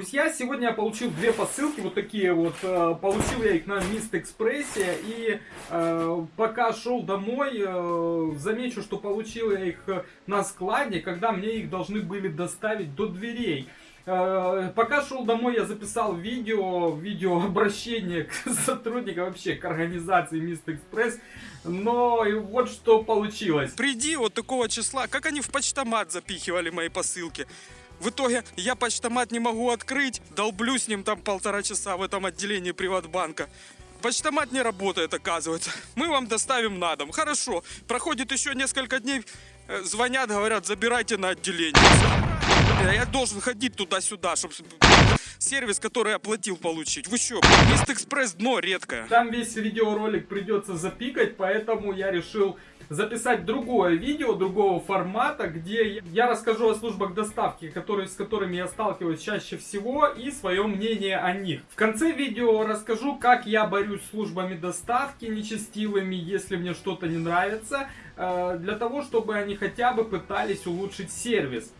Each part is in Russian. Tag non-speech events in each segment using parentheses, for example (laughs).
Друзья, сегодня я получил две посылки, вот такие вот. Э, получил я их на Мист Экспрессе. И э, пока шел домой, э, замечу, что получил я их на складе, когда мне их должны были доставить до дверей. Э, пока шел домой, я записал видео, видео обращение (laughs) к сотрудникам, вообще к организации Мист Экспресс. Но и вот что получилось. Приди вот такого числа, как они в почтомат запихивали мои посылки. В итоге я почтомат не могу открыть, долблю с ним там полтора часа в этом отделении Приватбанка. Почтомат не работает, оказывается. Мы вам доставим на дом. Хорошо. Проходит еще несколько дней. Э, звонят, говорят, забирайте на отделение. Я должен ходить туда-сюда, чтобы сервис, который оплатил, получить. Вы что, Мист Экспресс дно редкое. Там весь видеоролик придется запикать, поэтому я решил записать другое видео, другого формата, где я расскажу о службах доставки, которые, с которыми я сталкиваюсь чаще всего, и свое мнение о них. В конце видео расскажу, как я борюсь с службами доставки нечестивыми, если мне что-то не нравится, э, для того, чтобы они хотя бы пытались улучшить сервис.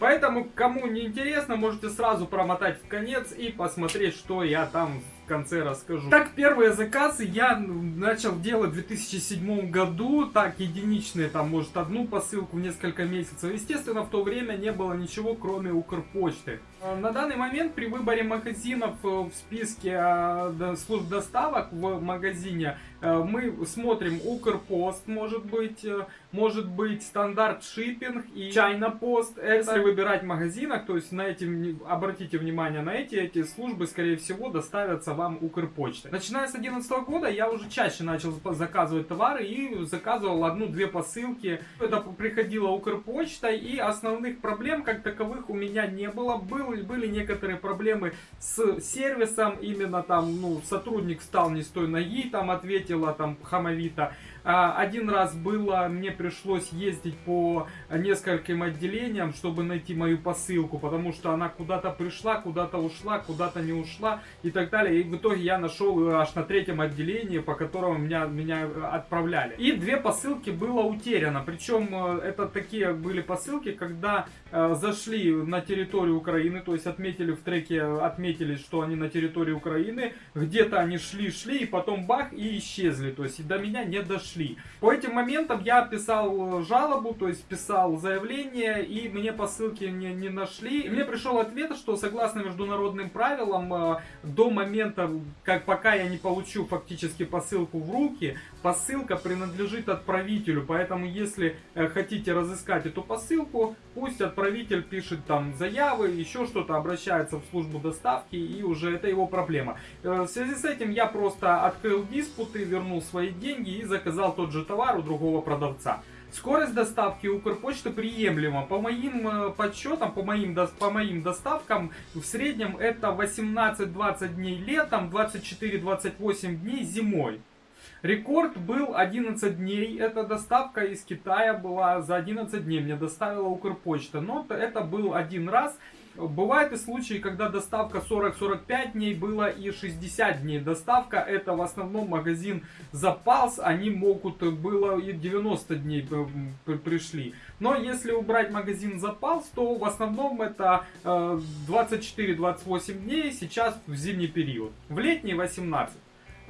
Поэтому, кому не интересно, можете сразу промотать в конец и посмотреть, что я там конце расскажу. Так, первые заказы я начал делать в 2007 году. Так, единичные, там, может, одну посылку в несколько месяцев. Естественно, в то время не было ничего, кроме Укрпочты. А, на данный момент при выборе магазинов э, в списке а, служб доставок в магазине э, мы смотрим Укрпост, может быть, э, может быть стандарт шиппинг и China Post. Если выбирать в магазинах, то есть на эти, обратите внимание на эти, эти службы, скорее всего, доставятся вам Укрпочты. Начиная с 2011 года я уже чаще начал заказывать товары и заказывал одну-две посылки. Это приходила Укрпочта и основных проблем как таковых у меня не было. Был были некоторые проблемы с сервисом, именно там, ну, сотрудник встал не с той ноги, там ответила там хамовито. А, один раз было, мне пришлось ездить по нескольким отделениям, чтобы найти мою посылку, потому что она куда-то пришла, куда-то ушла, куда-то не ушла и так далее. И в итоге я нашел аж на третьем отделении, по которому меня, меня отправляли. И две посылки было утеряно. Причем э, это такие были посылки, когда э, зашли на территорию Украины, то есть отметили в треке, отметили, что они на территории Украины, где-то они шли-шли, и потом бах, и исчезли. То есть до меня не дошли шли. По этим моментам я писал жалобу, то есть писал заявление, и мне посылки не, не нашли. И мне пришел ответ, что согласно международным правилам, э, до момента, как пока я не получу фактически посылку в руки, посылка принадлежит отправителю. Поэтому, если э, хотите разыскать эту посылку, пусть отправитель пишет там заявы, еще что-то, обращается в службу доставки, и уже это его проблема. Э, в связи с этим я просто открыл диспуты, вернул свои деньги и заказал заказал тот же товар у другого продавца. Скорость доставки Укрпочты приемлема. По моим э, подсчетам, по моим, по моим доставкам, в среднем это 18-20 дней летом, 24-28 дней зимой. Рекорд был 11 дней. Эта доставка из Китая была за 11 дней. Мне доставила Укрпочта. Но это был один раз. Бывают и случаи, когда доставка 40-45 дней было и 60 дней. Доставка это в основном магазин запас, они могут, было и 90 дней пришли. Но если убрать магазин запас, то в основном это 24-28 э, дней сейчас в зимний период. В летний 18.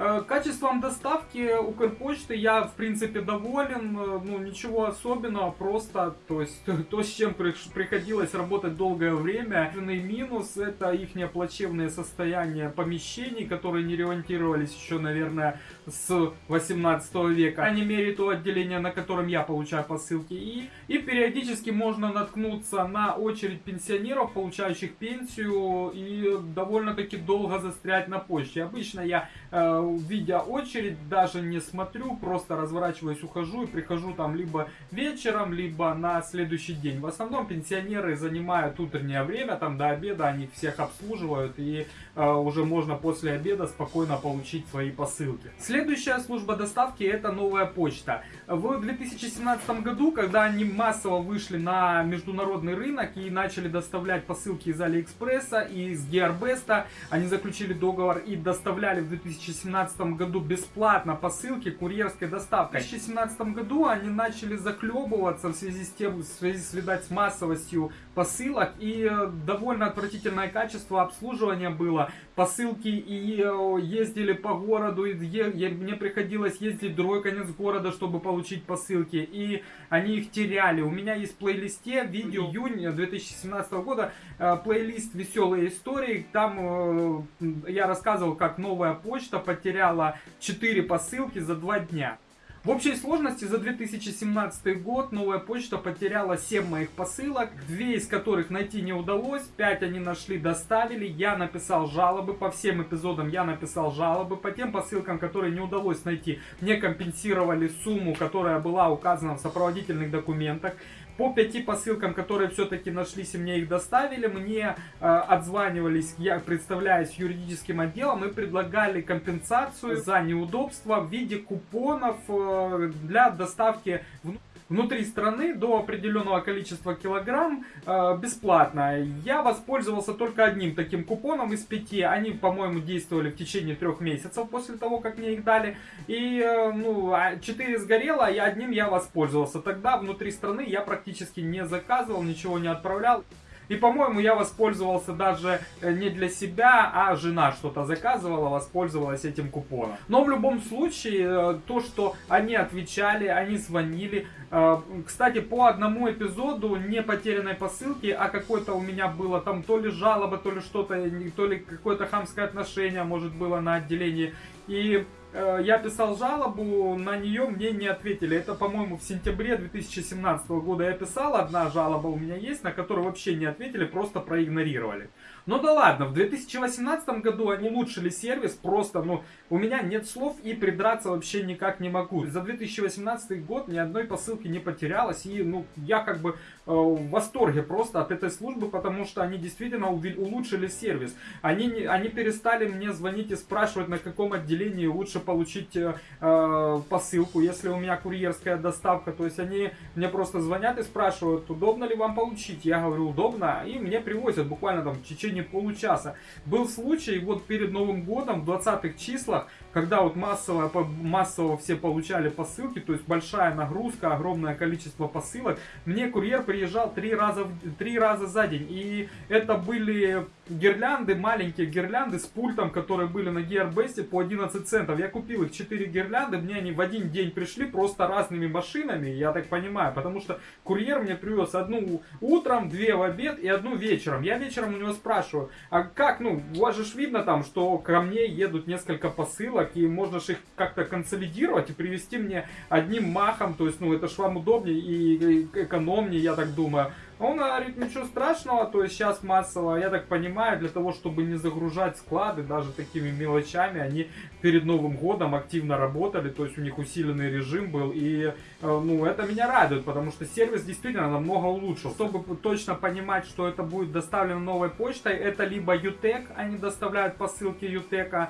Э, качеством доставки Укрпочты я, в принципе, доволен. Э, ну, ничего особенного, просто, то есть, (laughs) то, с чем приходилось работать долгое время. Единственный минус – это их плачевное состояние помещений, которые не ремонтировались еще, наверное, с 18 века. По крайней мере, то отделение, на котором я получаю посылки. И, и периодически можно наткнуться на очередь пенсионеров, получающих пенсию, и довольно-таки долго застрять на почте. Обычно я видя очередь, даже не смотрю, просто разворачиваюсь, ухожу и прихожу там либо вечером, либо на следующий день. В основном пенсионеры занимают утреннее время, там до обеда они всех обслуживают и э, уже можно после обеда спокойно получить свои посылки. Следующая служба доставки это новая почта. В 2017 году, когда они массово вышли на международный рынок и начали доставлять посылки из Алиэкспресса и из Геарбеста, они заключили договор и доставляли в 2017 2017 году бесплатно посылки курьерской доставкой. В 2017 году они начали заклебываться в связи с тем, в связи с, видать, с массовостью посылок и э, довольно отвратительное качество обслуживания было. Посылки и э, ездили по городу, и мне приходилось ездить в другой конец города, чтобы получить посылки, и они их теряли. У меня есть в плейлисте видео июня 2017 года, э, плейлист «Веселые истории», там я рассказывал, как новая почта потеряла 4 посылки за 2 дня. В общей сложности за 2017 год новая почта потеряла 7 моих посылок, 2 из которых найти не удалось, 5 они нашли, доставили, я написал жалобы, по всем эпизодам я написал жалобы, по тем посылкам, которые не удалось найти, мне компенсировали сумму, которая была указана в сопроводительных документах. По пяти посылкам, которые все-таки нашлись и мне их доставили, мне э, отзванивались, я представляюсь юридическим отделом и предлагали компенсацию за неудобства в виде купонов э, для доставки в внутри страны до определенного количества килограмм э, бесплатно. Я воспользовался только одним таким купоном из пяти. Они, по-моему, действовали в течение трех месяцев после того, как мне их дали. И, э, ну, а четыре сгорело, и одним я воспользовался. Тогда внутри страны я практически не заказывал, ничего не отправлял. И, по-моему, я воспользовался даже э, не для себя, а жена что-то заказывала, воспользовалась этим купоном. Но в любом случае, э, то, что они отвечали, они звонили. Э, кстати, по одному эпизоду не потерянной посылки, а какой-то у меня было там то ли жалоба, то ли что-то, то ли какое-то хамское отношение, может, было на отделении. И я писал жалобу, на нее мне не ответили. Это, по-моему, в сентябре 2017 года я писал, одна жалоба у меня есть, на которую вообще не ответили, просто проигнорировали. Ну да ладно, в 2018 году они улучшили сервис, просто, ну, у меня нет слов и придраться вообще никак не могу. За 2018 год ни одной посылки не потерялось, и, ну, я как бы э, в восторге просто от этой службы, потому что они действительно улучшили сервис. Они, они перестали мне звонить и спрашивать, на каком отделении лучше получить э, э, посылку, если у меня курьерская доставка. То есть они мне просто звонят и спрашивают, удобно ли вам получить. Я говорю, удобно, и мне привозят буквально там в течение течение получаса. Был случай вот перед Новым годом, в 20-х числах, когда вот массово, массово все получали посылки, то есть большая нагрузка, огромное количество посылок, мне курьер приезжал три раза, три раза за день. И это были гирлянды, маленькие гирлянды с пультом, которые были на Gearbest по 11 центов. Я купил их 4 гирлянды, мне они в один день пришли просто разными машинами, я так понимаю, потому что курьер мне привез одну утром, две в обед и одну вечером. Я вечером у него спрашиваю, а как, ну, у вас же видно там, что ко мне едут несколько посылок, и можно же их как-то консолидировать и привезти мне одним махом, то есть, ну, это ж вам удобнее и экономнее, я так думаю. Он говорит, ничего страшного, то есть сейчас массово, я так понимаю, для того, чтобы не загружать склады даже такими мелочами, они перед Новым годом активно работали, то есть у них усиленный режим был, и э, ну это меня радует, потому что сервис действительно намного улучшил. Чтобы точно понимать, что это будет доставлено новой почтой, это либо UTEC, они доставляют посылки UTEC,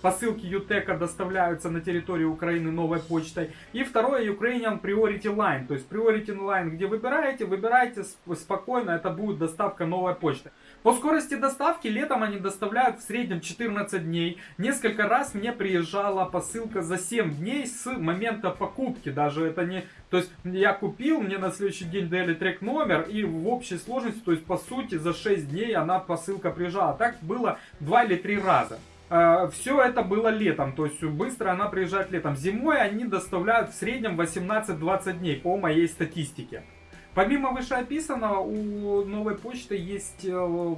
Посылки Ютека доставляются на территорию Украины новой почтой. И второе Ukrainian Priority Line. То есть Priority Line, где выбираете, выбирайте спокойно, это будет доставка новой почты. По скорости доставки летом они доставляют в среднем 14 дней. Несколько раз мне приезжала посылка за 7 дней с момента покупки. Даже это не... То есть я купил, мне на следующий день дали трек номер и в общей сложности, то есть по сути за 6 дней она посылка приезжала. Так было 2 или 3 раза. А, все это было летом, то есть быстро она приезжает летом. Зимой они доставляют в среднем 18-20 дней по моей статистике. Помимо вышеописанного, у новой почты есть э,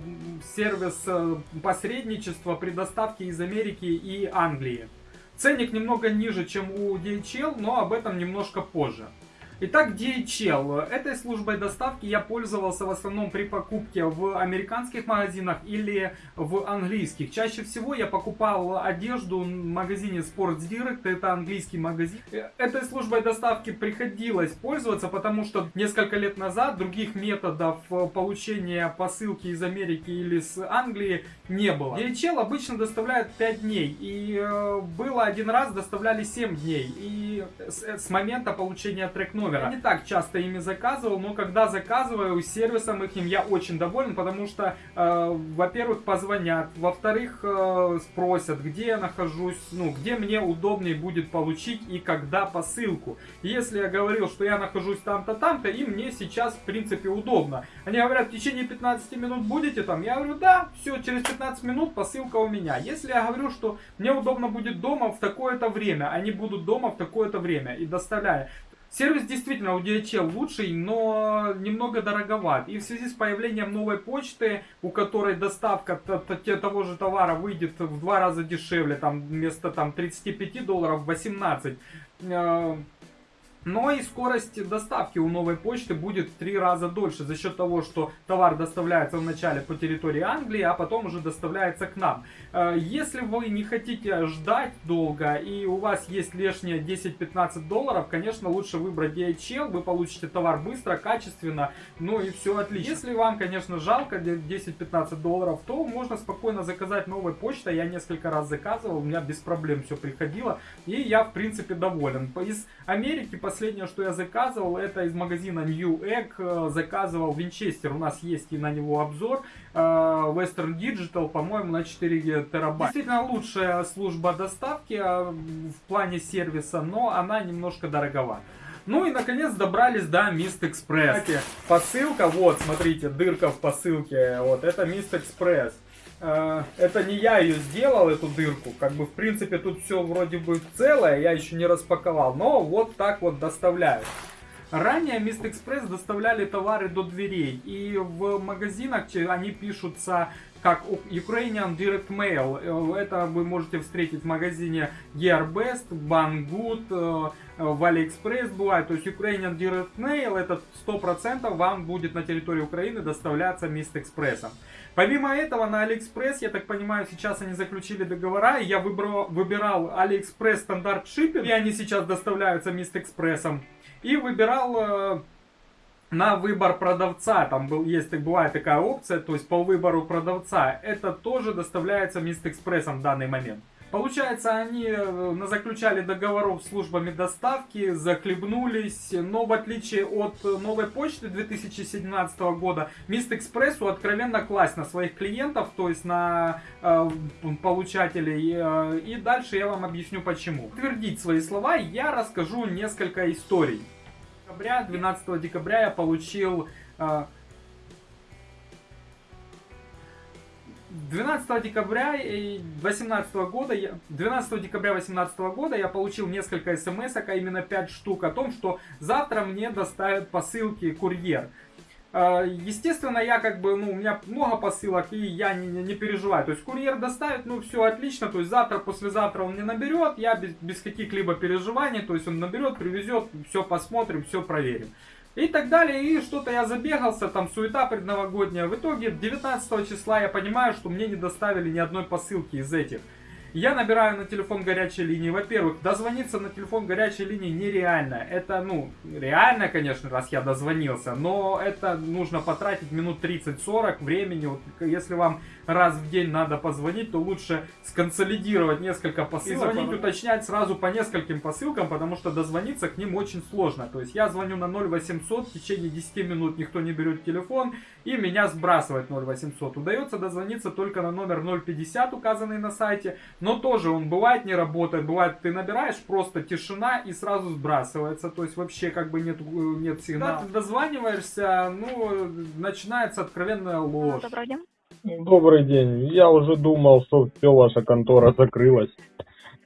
сервис э, посредничества при доставке из Америки и Англии. Ценник немного ниже, чем у DHL, но об этом немножко позже. Итак, DHL. Этой службой доставки я пользовался в основном при покупке в американских магазинах или в английских. Чаще всего я покупал одежду в магазине Sports Direct, это английский магазин. Этой службой доставки приходилось пользоваться, потому что несколько лет назад других методов получения посылки из Америки или с Англии не было. DHL обычно доставляют 5 дней, и э, было один раз доставляли 7 дней, и с, момента получения трек номера. Я не так часто ими заказывал, но когда заказываю сервисом их я очень доволен, потому что, э, во-первых, позвонят, во-вторых, э, спросят, где я нахожусь, ну, где мне удобнее будет получить и когда посылку. Если я говорил, что я нахожусь там-то, там-то, и мне сейчас, в принципе, удобно. Они говорят, в течение 15 минут будете там? Я говорю, да, все, через 15 минут посылка у меня. Если я говорю, что мне удобно будет дома в такое-то время, они будут дома в такое-то время и доставляя. Сервис действительно у DHL лучший, но немного дороговат. И в связи с появлением новой почты, у которой доставка того же товара выйдет в два раза дешевле, там вместо там, 35 долларов 18, но и скорость доставки у новой почты будет в три раза дольше за счет того, что товар доставляется вначале по территории Англии, а потом уже доставляется к нам. Э, если вы не хотите ждать долго и у вас есть лишние 10-15 долларов, конечно, лучше выбрать DHL, вы получите товар быстро, качественно, ну и все отлично. Если вам, конечно, жалко 10-15 долларов, то можно спокойно заказать новой почтой. Я несколько раз заказывал, у меня без проблем все приходило, и я, в принципе, доволен. Из Америки, по последнее, что я заказывал, это из магазина New Egg. Э, заказывал Винчестер. У нас есть и на него обзор. Э, Western Digital, по-моему, на 4 терабайта. Действительно лучшая служба доставки э, в плане сервиса, но она немножко дороговата. Ну и наконец добрались до Mist Express. Посылка, вот, смотрите, дырка в посылке. Вот, это Mist Express. Э, это не я ее сделал, эту дырку. Как бы, в принципе, тут все вроде бы целое, я еще не распаковал. Но вот так вот доставляют. Ранее Mist Express доставляли товары до дверей. И в магазинах они пишутся как Ukrainian Direct Mail. Э, это вы можете встретить в магазине Gearbest, Banggood, э, в AliExpress бывает. То есть Ukrainian Direct Mail это 100% вам будет на территории Украины доставляться Mist Express. Помимо этого, на AliExpress, я так понимаю, сейчас они заключили договора, и я выбрал, выбирал AliExpress стандарт шиппинг, и они сейчас доставляются Mist Express. И выбирал э, на выбор продавца, там был, есть, бывает такая опция, то есть по выбору продавца, это тоже доставляется Express в данный момент. Получается, они э, заключали договоров с службами доставки, захлебнулись, но в отличие от новой почты 2017 года, Express откровенно класть на своих клиентов, то есть на э, получателей. Э, и дальше я вам объясню почему. Утвердить свои слова я расскажу несколько историй. 12 декабря я получил э, 12 декабря 2018 года, 12 декабря 2018 года я получил несколько смс, а именно 5 штук, о том, что завтра мне доставят посылки курьер. А, естественно, я как бы, ну, у меня много посылок, и я не, не, не переживаю. То есть курьер доставит, ну, все отлично. То есть завтра, послезавтра он мне наберет, я без, без каких-либо переживаний, то есть он наберет, привезет, все посмотрим, все проверим и так далее. И что-то я забегался, там суета предновогодняя. В итоге 19 числа я понимаю, что мне не доставили ни одной посылки из этих. Я набираю на телефон горячей линии. Во-первых, дозвониться на телефон горячей линии нереально. Это, ну, реально, конечно, раз я дозвонился, но это нужно потратить минут 30-40 времени. Вот, если вам раз в день надо позвонить, то лучше сконсолидировать несколько посылок. И звонить, уточнять сразу по нескольким посылкам, потому что дозвониться к ним очень сложно. То есть я звоню на 0800, в течение 10 минут никто не берет телефон, и меня сбрасывает 0800. Удается дозвониться только на номер 050, указанный на сайте, но тоже он бывает не работает, бывает ты набираешь, просто тишина и сразу сбрасывается, то есть вообще как бы нет, нет сигнала. Когда ты дозваниваешься, ну, начинается откровенная ложь. Добрый день. Добрый день. Я уже думал, что все, ваша контора закрылась.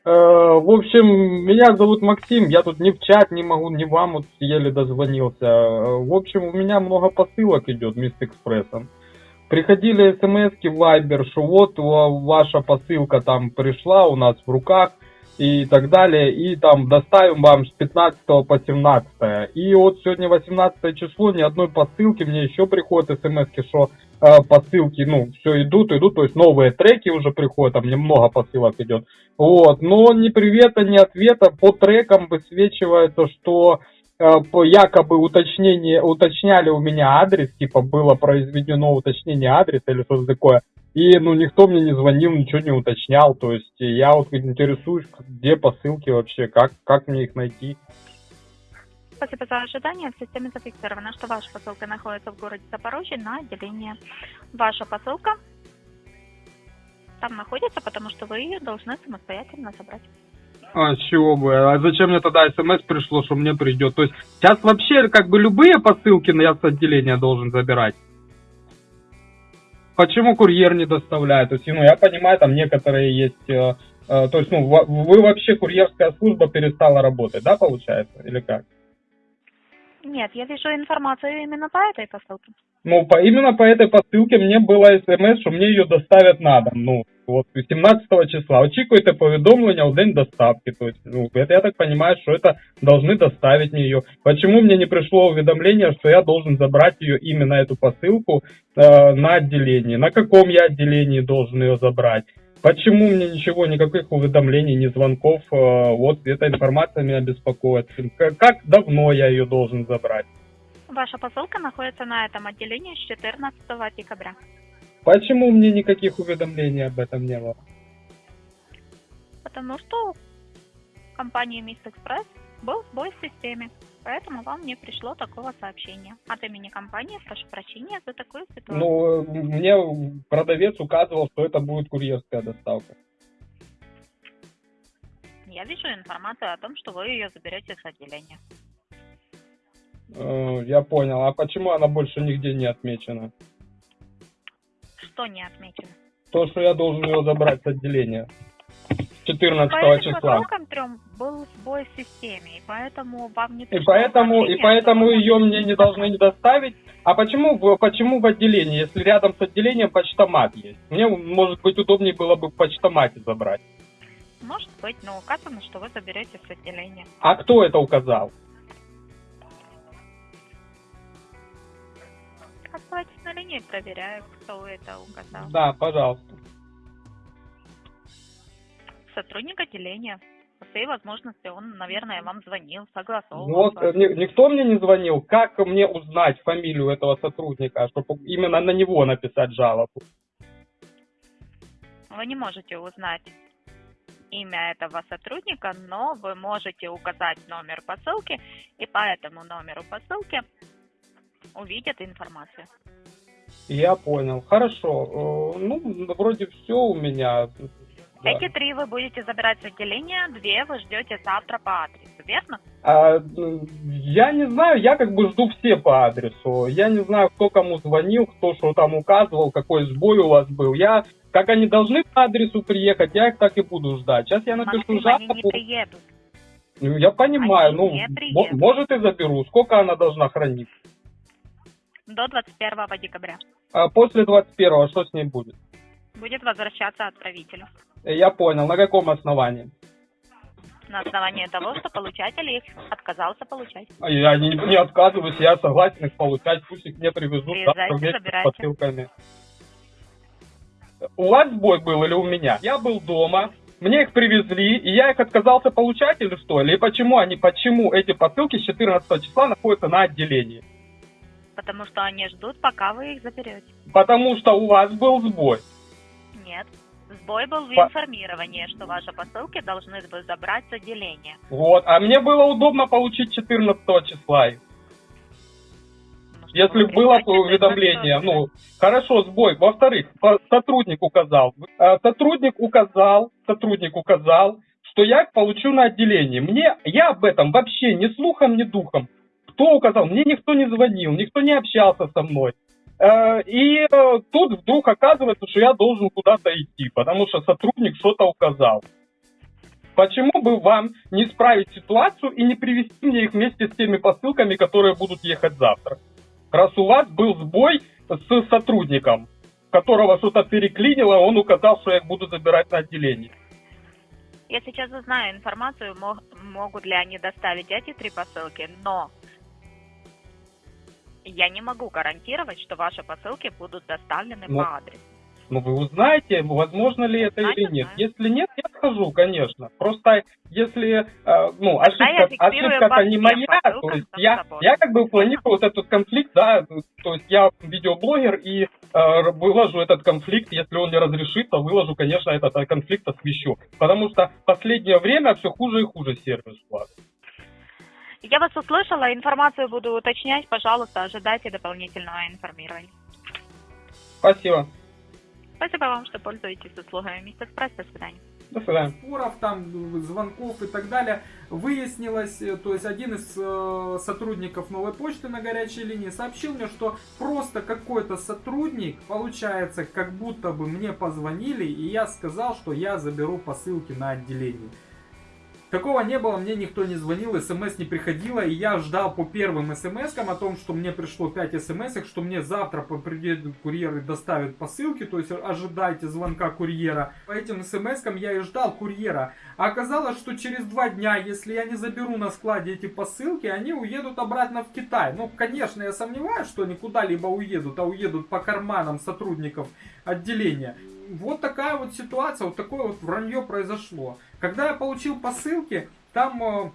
Э, в общем, меня зовут Максим, я тут ни в чат не могу, ни вам вот еле дозвонился. Э, в общем, у меня много посылок идет Мист Экспрессом. Приходили смс в Viber, что вот ваша посылка там пришла у нас в руках и так далее, и там доставим вам с 15 по 17. И вот сегодня 18 число, ни одной посылки, мне еще приходят смс, что э, посылки, ну, все идут, идут, то есть новые треки уже приходят, там немного посылок идет. Вот, но ни привета, ни ответа, по трекам высвечивается, что якобы уточнение, уточняли у меня адрес, типа было произведено уточнение адреса или что-то такое. И, ну, никто мне не звонил, ничего не уточнял. То есть я вот интересуюсь, где посылки вообще, как, как мне их найти. Спасибо за ожидание. В системе зафиксировано, что ваша посылка находится в городе Запорожье на отделение. Ваша посылка там находится, потому что вы ее должны самостоятельно забрать. А, чего бы? А зачем мне тогда смс пришло, что мне придет? То есть сейчас вообще как бы любые посылки я с отделения должен забирать? Почему курьер не доставляет? То есть, ну, я понимаю, там некоторые есть... э, э, то есть, ну, вы вообще, курьерская служба перестала работать, да, получается? Или как? Нет, я вижу информацию именно по этой посылке. Ну, по, именно по этой посылке мне было смс, що мені її доставят на дом. Ну, вот 17 числа. Очікуйте повідомлення в день доставки. То есть, ну, это я так понимаю, что это должны доставить мне ее. Почему мне не пришло уведомление, что я должен забрать ее именно эту посылку э, на отделении? На каком я отделении должен ее забрать? Почему мне ничего, никаких уведомлений, ни звонков? э, вот эта информация меня беспокоит. Как, как давно я ее должен забрать? Ваша посылка находится на этом отделении с 14 декабря. Почему мне никаких уведомлений об этом не было? Потому что в компании Мисс Экспресс был сбой в системе. Поэтому вам не пришло такого сообщения. От имени компании прошу прощения за такую ситуацию. Ну, мне продавец указывал, что это будет курьерская доставка. Я вижу информацию о том, что вы ее заберете с отделения. Э, Я понял. А почему она больше нигде не отмечена? Что не отмечено? То, что я должен ее забрать с отделения. 14 По этим числа. посылкам трем был сбой в системе, и поэтому вам не И поэтому, и поэтому ее мне не должны не доставить. А почему, почему в отделении, если рядом с отделением почтомат есть? Мне, может быть, удобнее было бы в почтомате забрать. Может быть, но указано, что вы заберете с отделения. А кто это указал? Линии, проверяю, кто это указал. Да, пожалуйста. Сотрудник отделения. По всей возможности, он, наверное, вам звонил, согласовывал. Вот, с э, ни- никто мне не звонил. Как мне узнать фамилию этого сотрудника, чтобы именно на него написать жалобу? Вы не можете узнать имя этого сотрудника, но вы можете указать номер посылки, и по этому номеру посылки увидят информацию. Я понял. Хорошо. Э, Ну, вроде все у меня. Да. Эти три вы будете забирать с отделения, две вы ждете завтра по адресу, верно? А, я не знаю, я как бы жду все по адресу. Я не знаю, кто кому звонил, кто что там указывал, какой сбой у вас был. Я, как они должны по адресу приехать, я их так и буду ждать. Сейчас я напишу Максим, они не жалобу. приедут. Ну, Я понимаю, Они ну, может и заберу. Сколько она должна хранить? До 21 декабря. А после 21-го что с ней будет? Будет возвращаться отправителю. Я понял. На каком основании? На основании того, что получатель их отказался получать. А Я не, не отказываюсь, я согласен их получать. Пусть их мне привезут Приезжайте, завтра вместе с забирайте. посылками. У вас сбой был или у меня? Я был дома, мне их привезли, и я их отказался получать или что? Или почему они, почему эти посылки с 14 числа находятся на отделении? Потому что они ждут, пока вы их заберете. Потому что у вас был сбой. Нет. Сбой был в информировании, что ваши посылки должны вы забрать с отделения. Вот, а мне было удобно получить 14 числа. Ну, Если было уведомление, ну, хорошо, сбой. Во-вторых, сотрудник указал. Э, Сотрудник указал, сотрудник указал, что я получу на отделении. Мне, я об этом вообще ни слухом, ни духом. Кто указал? Мне никто не звонил, никто не общался со мной. Э, И э, тут вдруг оказывается, что я должен куда-то идти, потому что сотрудник что-то указал. Почему бы вам не исправить ситуацию и не привести мне их вместе с теми посылками, которые будут ехать завтра? Раз у вас был сбой с сотрудником, которого что-то переклинило, он указал, что я их буду забирать на отделение. Я сейчас узнаю информацию, мо- могут ли они доставить эти три посылки, но я не могу гарантировать, что ваши посылки будут доставлены Ну, по адресу. Ну, вы узнаете, возможно ли это Узнать, или нет. узнаю. Если нет, я схожу, конечно. Просто если, э, ну, ошибка, ошибка-то по не моя, то есть я, собой. я как бы планирую вот этот конфликт, да, то есть я видеоблогер и э, выложу этот конфликт, если он не разрешится, выложу, конечно, этот э, конфликт освещу. Потому что в последнее время все хуже и хуже сервис вас. Я вас услышала, информацию буду уточнять, пожалуйста, ожидайте дополнительного информирования. Спасибо. Спасибо вам, что пользуетесь услугами Мистер Экспресс. До свидания. До свидания. споров, там звонков и так далее, выяснилось, э, то есть один из э, сотрудников новой почты на горячей линии сообщил мне, что просто какой-то сотрудник, получается, как будто бы мне позвонили, и я сказал, что я заберу посылки на отделение. Такого не было, мне никто не звонил, смс не приходило, и я ждал по первым смс о том, что мне пришло 5 смс что мне завтра приедут курьеры доставят посылки, то есть ожидайте звонка курьера. По этим смс я и ждал курьера. А оказалось, что через два дня, если я не заберу на складе эти посылки, они уедут обратно в Китай. Ну, конечно, я сомневаюсь, что они куда-либо уедут, а уедут по карманам сотрудников отделения вот такая вот ситуация, вот такое вот вранье произошло. Когда я получил посылки, там э,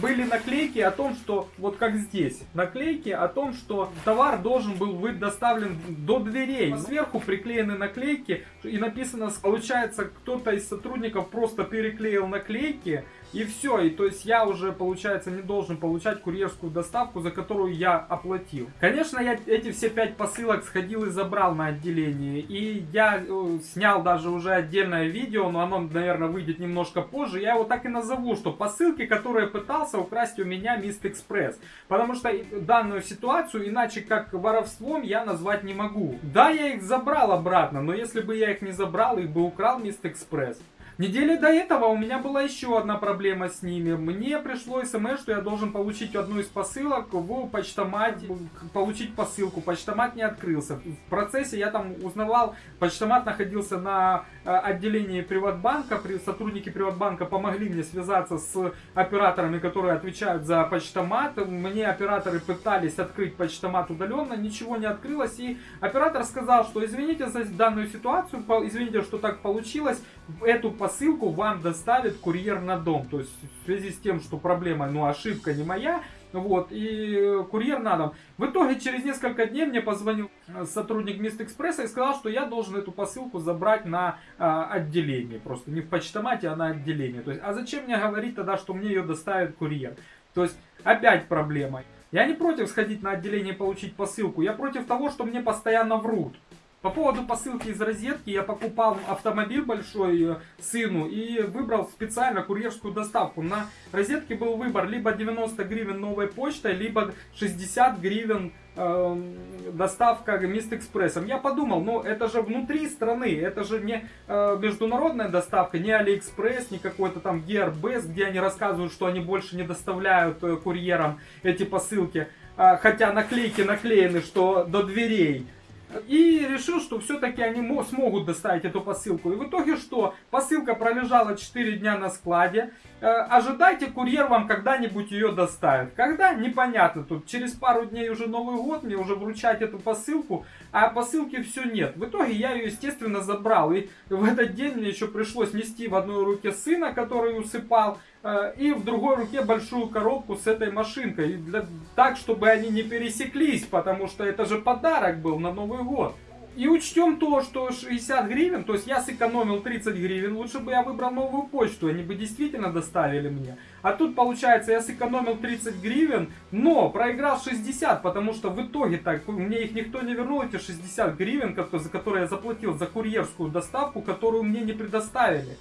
были наклейки о том, что, вот как здесь, наклейки о том, что товар должен был быть доставлен до дверей. Сверху приклеены наклейки и написано, получается, кто-то из сотрудников просто переклеил наклейки, и все, и то есть я уже, получается, не должен получать курьерскую доставку, за которую я оплатил. Конечно, я эти все пять посылок сходил и забрал на отделение. И я э, снял даже уже отдельное видео, но оно, наверное, выйдет немножко позже. Я его так и назову, что посылки, которые пытался украсть у меня Мист Экспресс. Потому что данную ситуацию иначе как воровством я назвать не могу. Да, я их забрал обратно, но если бы я их не забрал, их бы украл Мист Экспресс. Недели до этого у меня была еще одна проблема с ними. Мне пришло смс, что я должен получить одну из посылок в почтомате, получить посылку. Почтомат не открылся. В процессе я там узнавал, почтомат находился на э, отделении Приватбанка. Сотрудники Приватбанка помогли мне связаться с операторами, которые отвечают за почтомат. Мне операторы пытались открыть почтомат удаленно, ничего не открылось. И оператор сказал, что извините за данную ситуацию, извините, что так получилось. Эту посылку вам доставит курьер на дом. То есть в связи с тем, что проблема, ну ошибка не моя, вот, и курьер на дом. В итоге через несколько дней мне позвонил э, сотрудник Мист Экспресса и сказал, что я должен эту посылку забрать на а, отделение. Просто не в почтомате, а на отделение. То есть, а зачем мне говорить тогда, что мне ее доставит курьер? То есть опять проблема. Я не против сходить на отделение и получить посылку. Я против того, что мне постоянно врут. По поводу посылки из розетки, я покупал автомобиль большой э, сыну и выбрал специально курьерскую доставку. На розетке был выбор либо 90 гривен новой почтой, либо 60 гривен э, доставка Meest Express ом. Я подумал, ну это же внутри страны, это же не э, международная доставка, не Алиэкспресс, не какой-то там Gearbest, где они рассказывают, что они больше не доставляют э, курьерам эти посылки. Э, хотя наклейки наклеены, что до дверей. И решил, что все-таки они смогут доставить эту посылку. И в итоге что? Посылка пролежала 4 дня на складе. Э, ожидайте, курьер вам когда-нибудь ее доставит. Когда? Непонятно. Тут через пару дней уже Новый год, мне уже вручать эту посылку, а посылки все нет. В итоге я ее, естественно, забрал. И в этот день мне еще пришлось нести в одной руке сына, который усыпал, Э, и в другой руке большую коробку с этой машинкой. Для, так, чтобы они не пересеклись, потому что это же подарок был на Новый год. И учтем то, что 60 гривен, то есть я сэкономил 30 гривен, лучше бы я выбрал новую почту, они бы действительно доставили мне. А тут получается я сэкономил 30 гривен, но проиграл 60, потому что в итоге так, мне их никто не вернул, эти 60 гривен, за которые я заплатил за курьерскую доставку, которую мне не предоставили.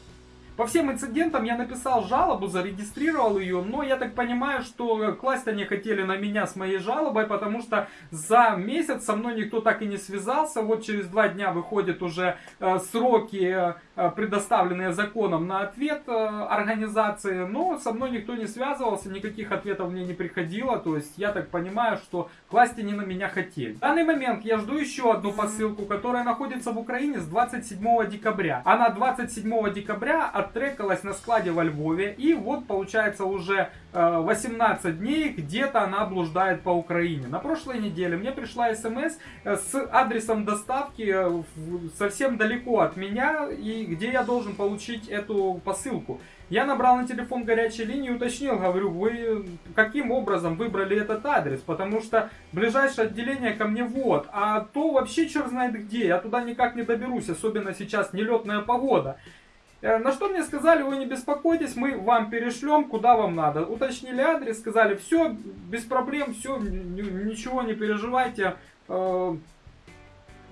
По всем инцидентам я написал жалобу, зарегистрировал ее, но я так понимаю, что класть они хотели на меня с моей жалобой, потому что за месяц со мной никто так и не связался. Вот через два дня выходят уже э, сроки, э, предоставленные законом на ответ э, организации, но со мной никто не связывался, никаких ответов мне не приходило, то есть я так понимаю, что класть они на меня хотели. В данный момент я жду еще одну посылку, которая находится в Украине с 27 декабря. Она 27 декабря от оттрекалась на складе во Львове. И вот получается уже 18 э, дней где-то она блуждает по Украине. На прошлой неделе мне пришла смс э, с адресом доставки э, совсем далеко от меня и где я должен получить эту посылку. Я набрал на телефон горячей линии уточнил, говорю, вы каким образом выбрали этот адрес, потому что ближайшее отделение ко мне вот, а то вообще черт знает где, я туда никак не доберусь, особенно сейчас нелетная погода. Э, На что мне сказали, вы не беспокойтесь, мы вам перешлем, куда вам надо. Уточнили адрес, сказали, все, без проблем, все, ничего не переживайте, э,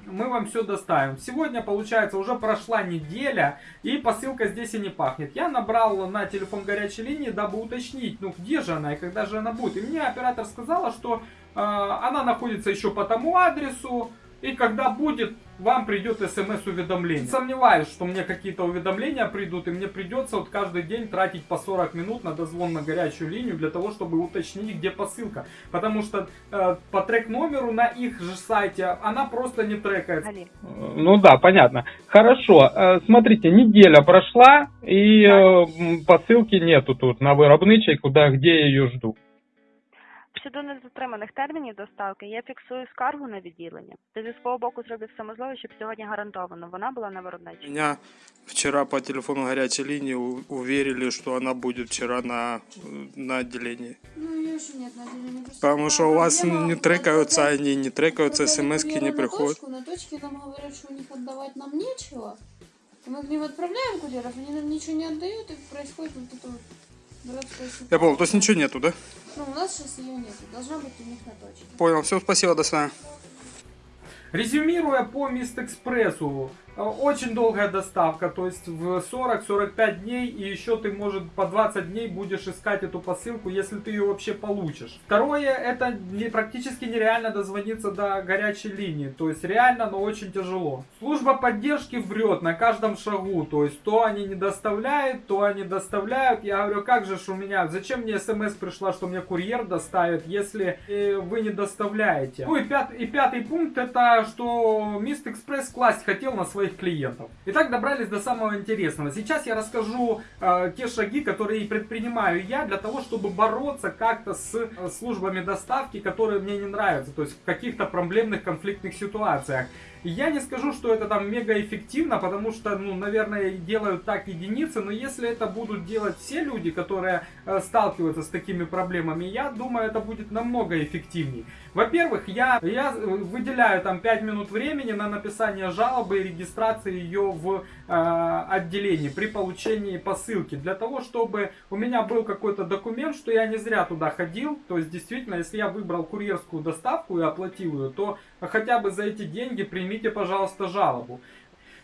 мы вам все доставим. Сегодня, получается, уже прошла неделя, и посылка здесь и не пахнет. Я набрал на телефон горячей линии, дабы уточнить, ну где же она и когда же она будет. И мне оператор сказала, что э, она находится еще по тому адресу, и когда будет, вам придет смс-уведомление. Сомневаюсь, что мне какие-то уведомления придут, и мне придется вот каждый день тратить по 40 минут на дозвон на горячую линию для того, чтобы уточнить, где посылка. Потому что э, по трек-номеру на их же сайте она просто не трекается. Али. Ну да, понятно. Хорошо, э, смотрите, неделя прошла, и э, посылки нету тут на виробничій, куда, где я ее жду. щодо незатриманих термінів доставки я фіксую скаргу на відділення. Та зі свого боку зроблю все можливе, щоб сьогодні гарантовано вона була на виробничій. Мене вчора по телефону гарячій лінії уверили, що вона буде вчора на, на відділенні. Ну, тому що у вас не трекаються, вони не трекаються, смс не приходять. На точці нам говорять, що у них віддавати нам нічого. Мы к ним отправляем курьеров, они нам ничего не отдают, и происходит вот Я понял, то есть ничего нету, да? Ну, у нас сейчас ее нет, должна быть у них на точке. Понял, все, спасибо, до свидания. Резюмируя по Мистэкспрессу, очень долгая доставка, то есть в 40-45 дней, и еще ты, может, по 20 дней будешь искать эту посылку, если ты ее вообще получишь. Второе, это не, практически нереально дозвониться до горячей линии, то есть реально, но очень тяжело. Служба поддержки врет на каждом шагу, то есть то они не доставляют, то они доставляют. Я говорю, как же ж у меня, зачем мне смс пришла, что мне курьер доставит, если э, вы не доставляете. Ну и, пят- и пятый пункт, это что Мист Экспресс класть хотел на своих клиентов. Итак, добрались до самого интересного. Сейчас я расскажу э, те шаги, которые предпринимаю я для того, чтобы бороться как-то с э, службами доставки, которые мне не нравятся, то есть в каких-то проблемных конфликтных ситуациях. Я не скажу, что это там мега эффективно, потому что, ну, наверное, делают так единицы, но если это будут делать все люди, которые э, сталкиваются с такими проблемами, я думаю, это будет намного эффективней. Во-первых, я, я э, выделяю там 5 минут времени на написание жалобы и регистрации ее в э, отделении при получении посылки, для того, чтобы у меня был какой-то документ, что я не зря туда ходил, то есть действительно, если я выбрал курьерскую доставку и оплатил ее, то хотя бы за эти деньги примите, пожалуйста, жалобу.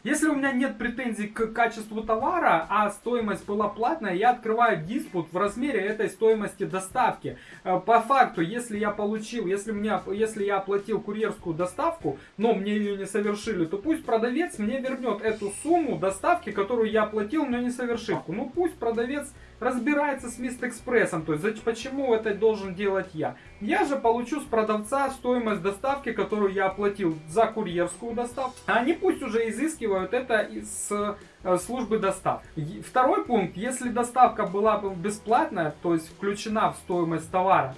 Если у меня нет претензий к качеству товара, а стоимость была платная, я открываю диспут в размере этой стоимости доставки. Э, По факту, если я получил, если, мне, если я оплатил курьерскую доставку, но мне ее не совершили, то пусть продавец мне вернет эту сумму доставки, которую я оплатил, но не совершив. Ну пусть продавец разбирается с Мистэкспрессом, то есть почему это должен делать я. Я же получу с продавца стоимость доставки, которую я оплатил за курьерскую доставку. А они пусть уже изыскивают это из э, службы доставки. Второй пункт, если доставка была бы бесплатная, то есть включена в стоимость товара,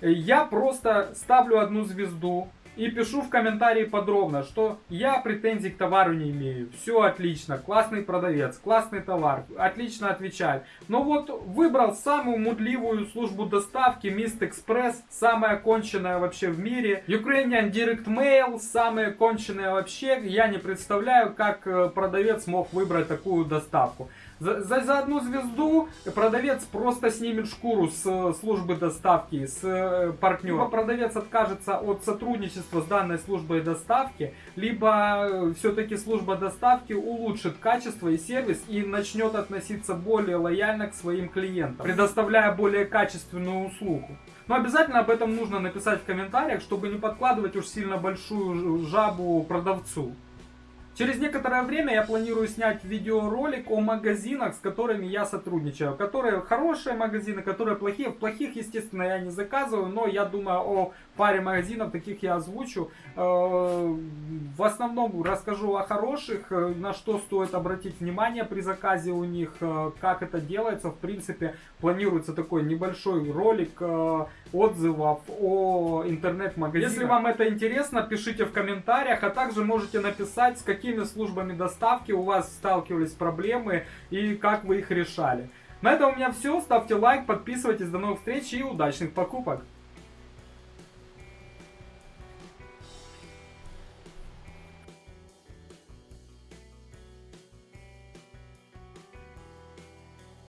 э, я просто ставлю одну звезду и пишу в комментарии подробно, что я претензий к товару не имею. Все отлично, классный продавец, классный товар, отлично отвечает. Но вот выбрал самую мудливую службу доставки, Mist Express, самая конченная вообще в мире. Ukrainian Direct Mail, самая конченная вообще. Я не представляю, как э, продавец мог выбрать такую доставку. За, за, за одну звезду продавец просто снимет шкуру с э, службы доставки, с э, партнера. Либо продавец откажется от сотрудничества с данной службой доставки, либо все-таки служба доставки улучшит качество и сервис и начнет относиться более лояльно к своим клиентам, предоставляя более качественную услугу. Но обязательно об этом нужно написать в комментариях, чтобы не подкладывать уж сильно большую жабу продавцу. Через некоторое время я планирую снять видеоролик о магазинах, с которыми я сотрудничаю. Которые хорошие магазины, которые плохие. Плохих, естественно, я не заказываю, но я думаю о паре магазинов, таких я озвучу. Э, В основном расскажу о хороших, э, на что стоит обратить внимание при заказе у них, э, как это делается. В принципе, планируется такой небольшой ролик отзывов о интернет-магазинах. Если вам это интересно, пишите в комментариях, а также можете написать, с какими службами доставки у вас сталкивались проблемы и как вы их решали. На этом у меня все. Ставьте лайк, подписывайтесь. До новых встреч и удачных покупок!